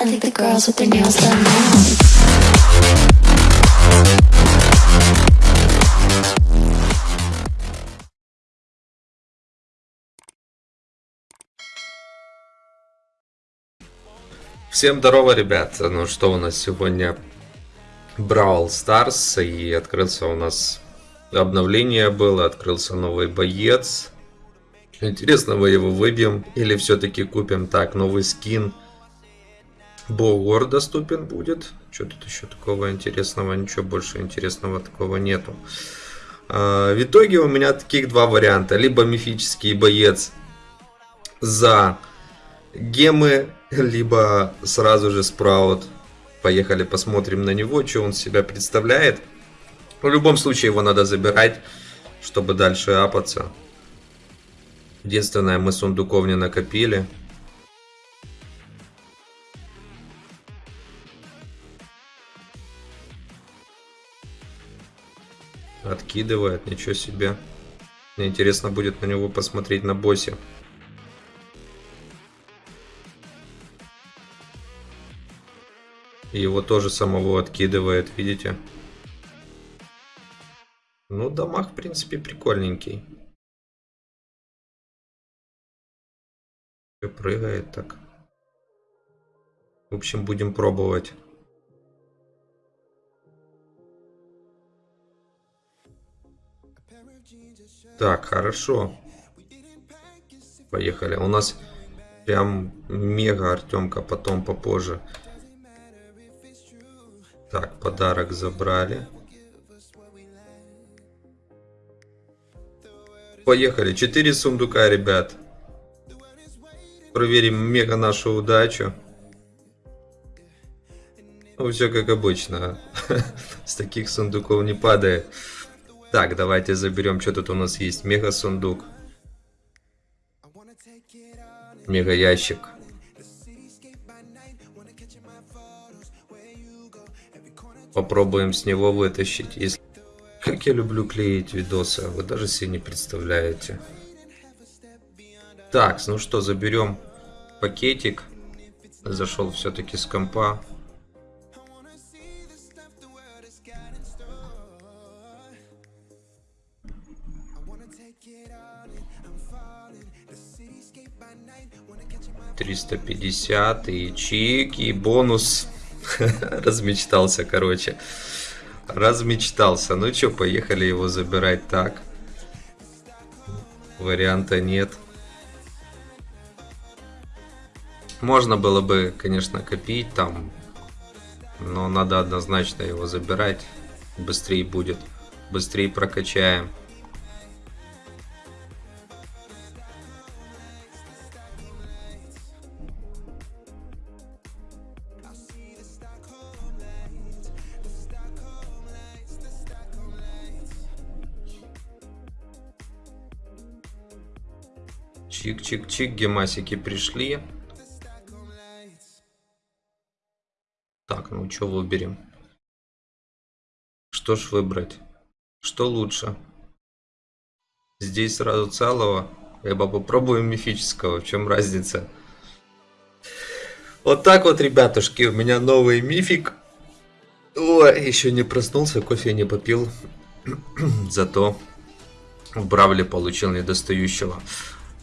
I think the girls with their nails done now. Всем здорово, ребят. Ну что у нас сегодня? Brawl Stars. И открылся у нас обновление было. Открылся новый боец. Интересно, мы его выбьем или все-таки купим? Так, новый скин. Богор доступен будет. Что тут еще такого интересного? Ничего больше интересного такого нету. А, В итоге у меня таких два варианта. Либо мифический боец за гемы, либо сразу же спраут. Поехали посмотрим на него, что он себя представляет. В любом случае его надо забирать, чтобы дальше апаться. Единственное, мы сундуков не накопили. Откидывает, ничего себе. Мне интересно будет на него посмотреть на боссе. Его тоже самого откидывает, видите? Ну, дамаг, в принципе, прикольненький. Прыгает так. В общем, будем пробовать. Так, хорошо. Поехали. У нас прям мега Артемка, потом попозже. Так, подарок забрали. Поехали. Четыре сундука, ребят. Проверим мега нашу удачу. Ну, все как обычно. С таких сундуков не падает. Так, давайте заберем, что тут у нас есть. Мега сундук. Мега ящик. Попробуем с него вытащить. Если... Как я люблю клеить видосы, вы даже себе не представляете. Так, ну что, заберем пакетик. Зашел все-таки с компа. Триста пятьдесят и чик и бонус. Размечтался, короче. Размечтался. Ну что, поехали его забирать так. Варианта нет. Можно было бы, конечно, копить там. Но надо однозначно его забирать. Быстрее будет. Быстрее прокачаем. Чик-чик-чик, гемасики пришли. Так, ну что выберем? Что ж выбрать? Что лучше? Здесь сразу целого, либо попробуем мифического, в чем разница? Вот так вот, ребятушки, у меня новый мифик. Ой, еще не проснулся, кофе не попил. Зато в Бравле получил недостающего.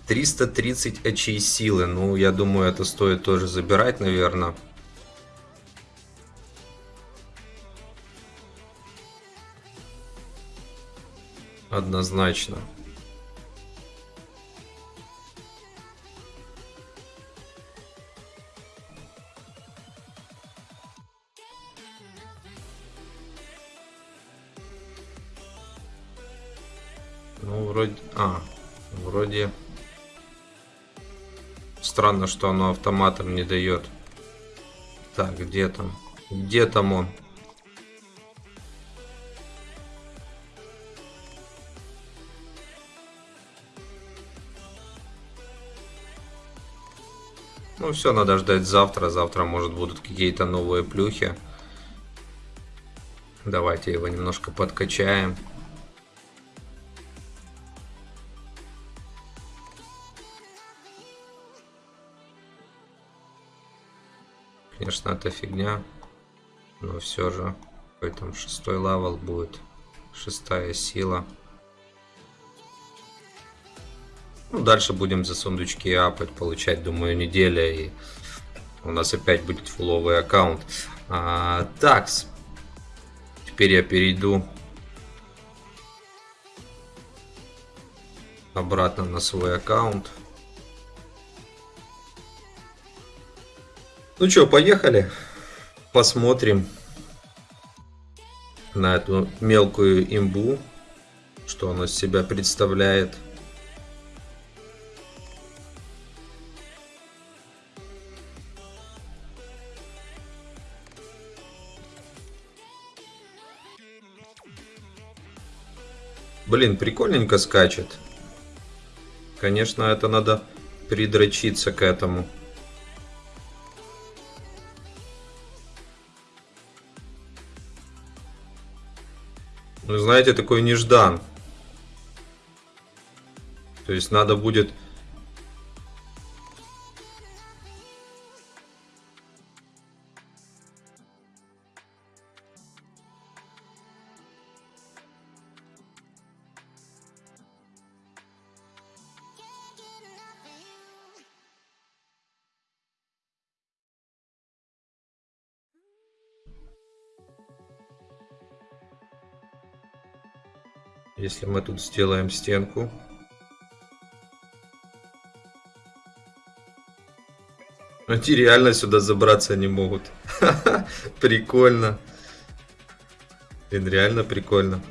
330 очей силы. Ну, я думаю, это стоит тоже забирать, наверное. Однозначно. Ну, вроде... А, вроде... Странно, что оно автоматом не дает. Так, где там? Где там он? Ну все, надо ждать завтра. Завтра, может, будут какие-то новые плюхи. Давайте его немножко подкачаем. Конечно, это фигня. Но все же. Там шестой level будет. Шестая сила. Ну, дальше будем за сундучки апать, получать, думаю, неделя. И у нас опять будет фуловый аккаунт. А, такс. Теперь я перейду обратно на свой аккаунт. Ну что, поехали. Посмотрим на эту мелкую имбу, что она из себя представляет. Блин, прикольненько скачет. Конечно, это надо придрочиться к этому. Знаете, такой неждан. То есть надо будет... Если мы тут сделаем стенку. Эти реально сюда забраться не могут. Прикольно. Блин, реально прикольно.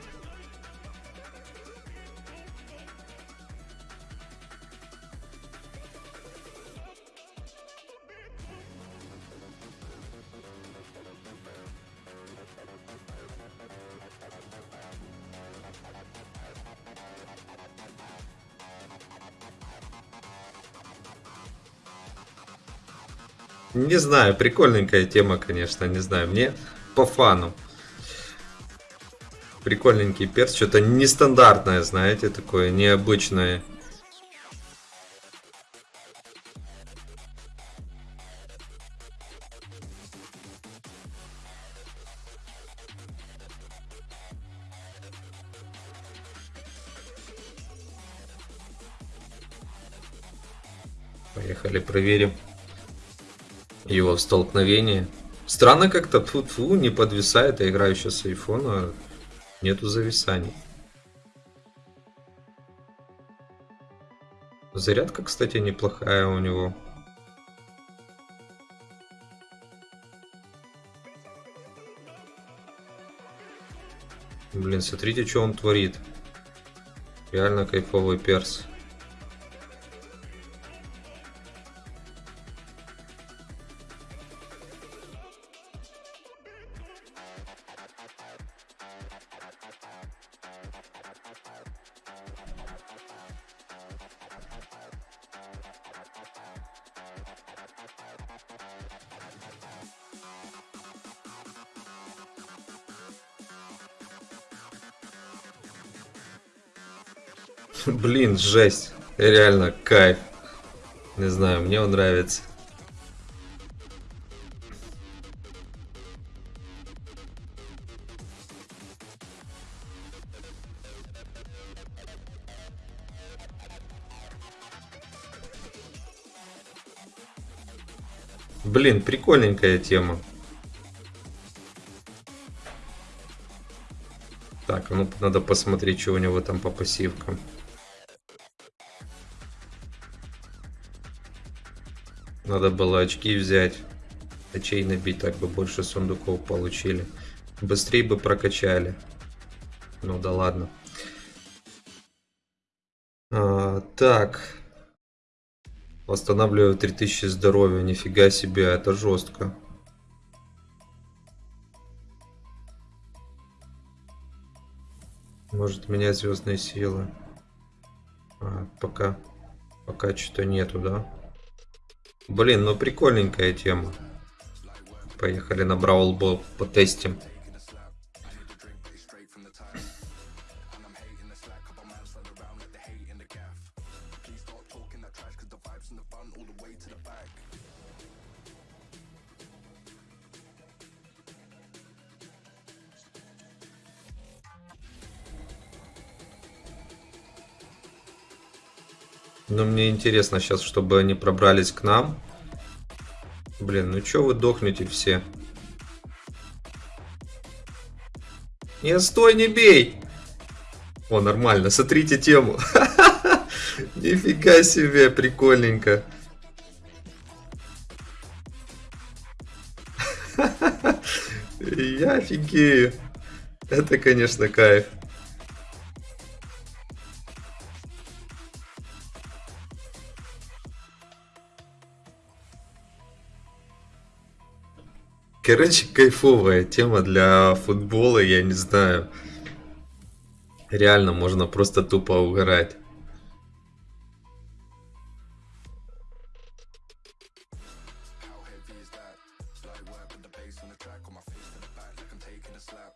Не знаю, прикольненькая тема, конечно, не знаю. Мне по фану. Прикольненький перс, что-то нестандартное, знаете, такое необычное. Поехали, проверим его столкновение. Странно как-то, фу, фу не подвисает, я играю сейчас с айфона, нету зависаний. Зарядка, кстати, неплохая у него. Блин, смотрите, что он творит. Реально кайфовый перс. Блин, жесть. Реально кайф. Не знаю, мне он нравится. Блин, прикольненькая тема. Так, ну надо посмотреть, что у него там по пассивкам. Надо было очки взять. Очей набить, так бы больше сундуков получили. Быстрее бы прокачали. Ну да ладно. А, так. Восстанавливаю 3000 здоровья. Нифига себе, это жестко. Может менять звездные силы. А, пока. Пока что-то нету, да? Блин, ну прикольненькая тема. Поехали на Браул Боб потестим. Но мне интересно сейчас, чтобы они пробрались к нам. Блин, ну чё вы дохнете все? Не, стой, не бей! О, нормально, смотрите тему. Нифига себе, прикольненько. Я офигею. Это, конечно, кайф. Короче, кайфовая тема для футбола, я не знаю. Реально можно просто тупо угорать.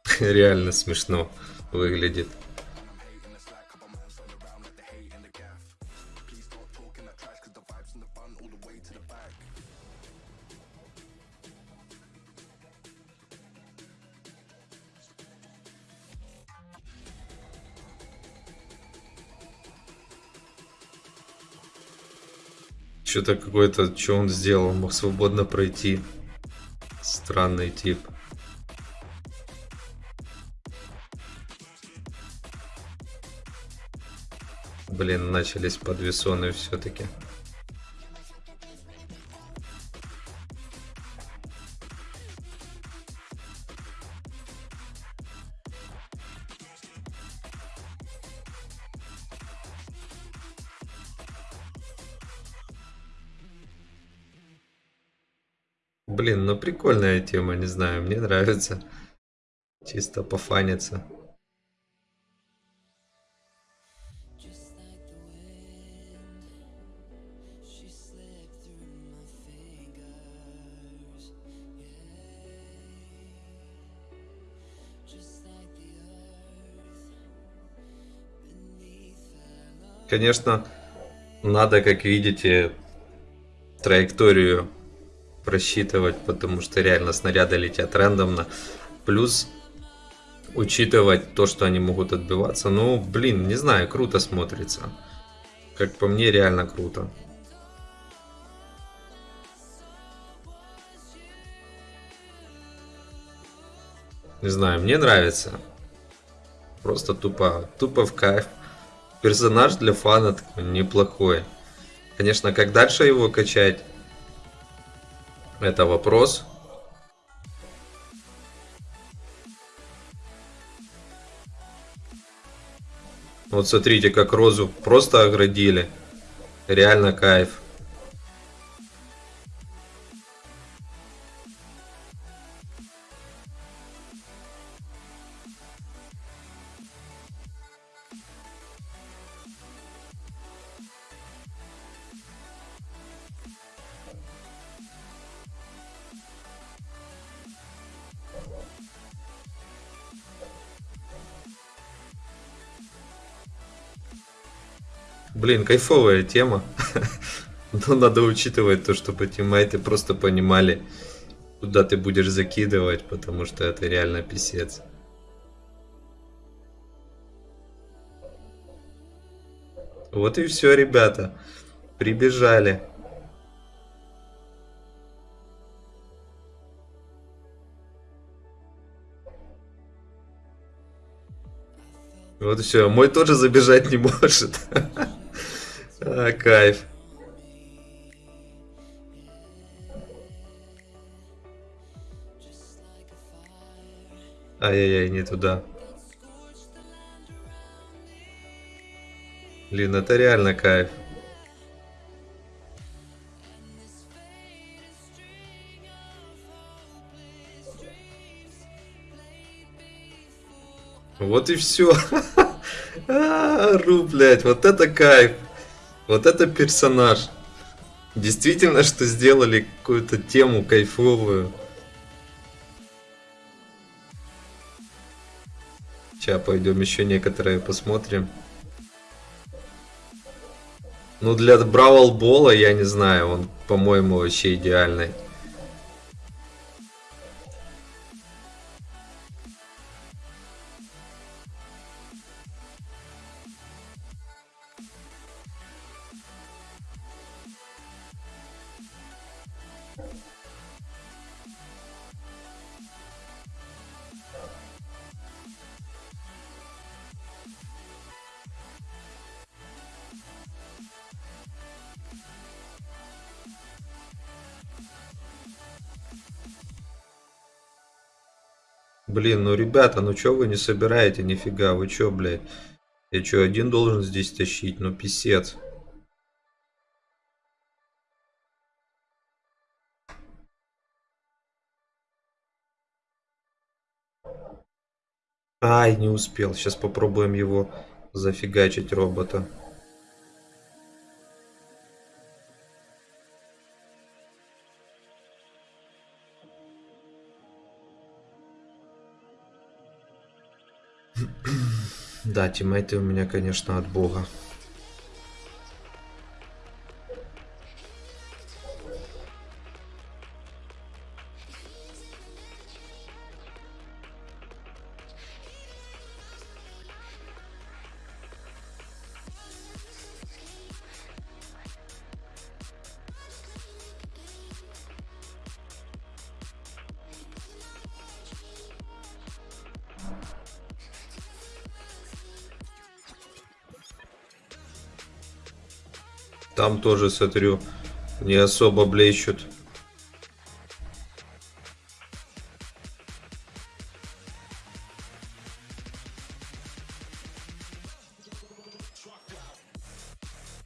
Реально смешно выглядит. Что-то какой-то, что он сделал, мог свободно пройти. Странный тип. Блин, начались подвесоны все-таки. Прикольная тема, не знаю, мне нравится. Чисто пофаниться. Конечно, надо, как видите, траекторию просчитывать, потому что реально снаряды летят рандомно. Плюс учитывать то, что они могут отбиваться. Ну, блин, не знаю, круто смотрится. Как по мне, реально круто. Не знаю, мне нравится. Просто тупо, тупо в кайф. Персонаж для фана такой неплохой. Конечно, как дальше его качать, это вопрос. Вот смотрите, как розу просто оградили. Реально кайф. Блин, кайфовая тема. Но надо учитывать то, чтобы тиммейты просто понимали, куда ты будешь закидывать, потому что это реально писец. Вот и все, ребята. Прибежали. Вот все, мой тоже забежать не может. А, кайф. Ай-яй-яй, не туда. Блин, это реально кайф. Вот и все. Ру, блядь, вот это кайф. Вот это персонаж. Действительно, что сделали какую-то тему кайфовую. Сейчас пойдем еще некоторые посмотрим. Ну, для Бравл Бола, я не знаю, он, по-моему, вообще идеальный. Блин, ну ребята, ну чё вы не собираете нифига? Вы чё, блядь? Я чё, один должен здесь тащить? Ну писец. Не успел. Сейчас попробуем его зафигачить робота. Да, тиммейты у меня, конечно, от бога. Там тоже, смотрю, не особо блещут.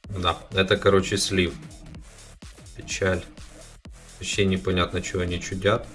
Да, это, короче, слив. Печаль. Вообще непонятно, что они чудят.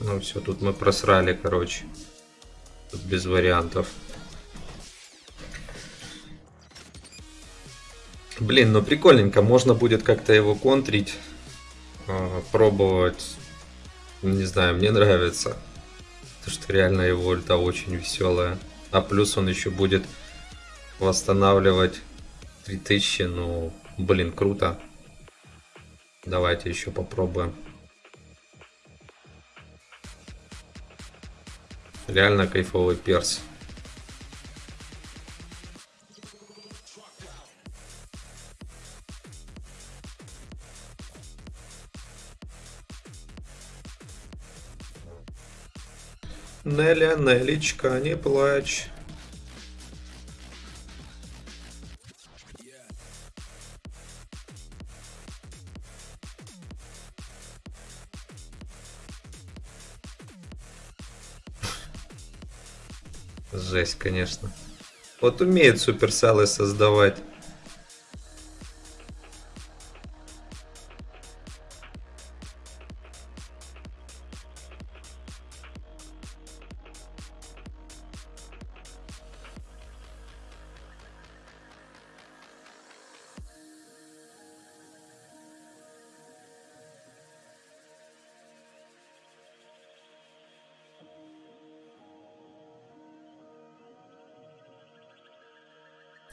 Ну все, тут мы просрали, короче. Тут без вариантов. Блин, ну прикольненько. Можно будет как-то его контрить. А, пробовать. Не знаю, мне нравится. Потому что реально его ульта очень веселая. А плюс он еще будет восстанавливать 3000. Ну, блин, круто. Давайте еще попробуем. Реально кайфовый перс. Неля, Нелечка, не плачь. Жесть, конечно. Вот умеют суперселы создавать.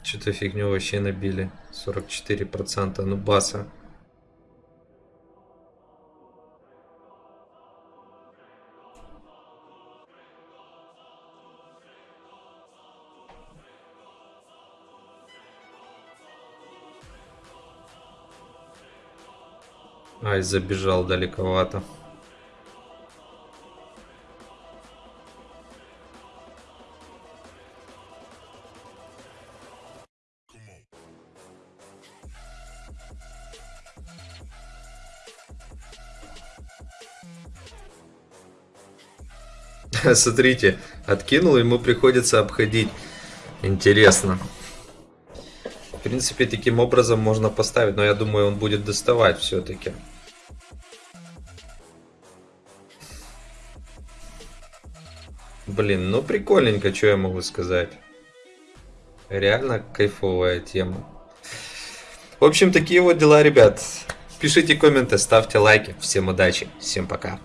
Что-то фигню вообще набили. 44%. Ну баса. Ай, забежал далековато. Смотрите, откинул, ему приходится обходить. Интересно. В принципе, таким образом можно поставить, но я думаю, он будет доставать все-таки. Блин, ну прикольненько, что я могу сказать. Реально кайфовая тема. В общем, такие вот дела, ребят. Пишите комменты, ставьте лайки. Всем удачи, всем пока.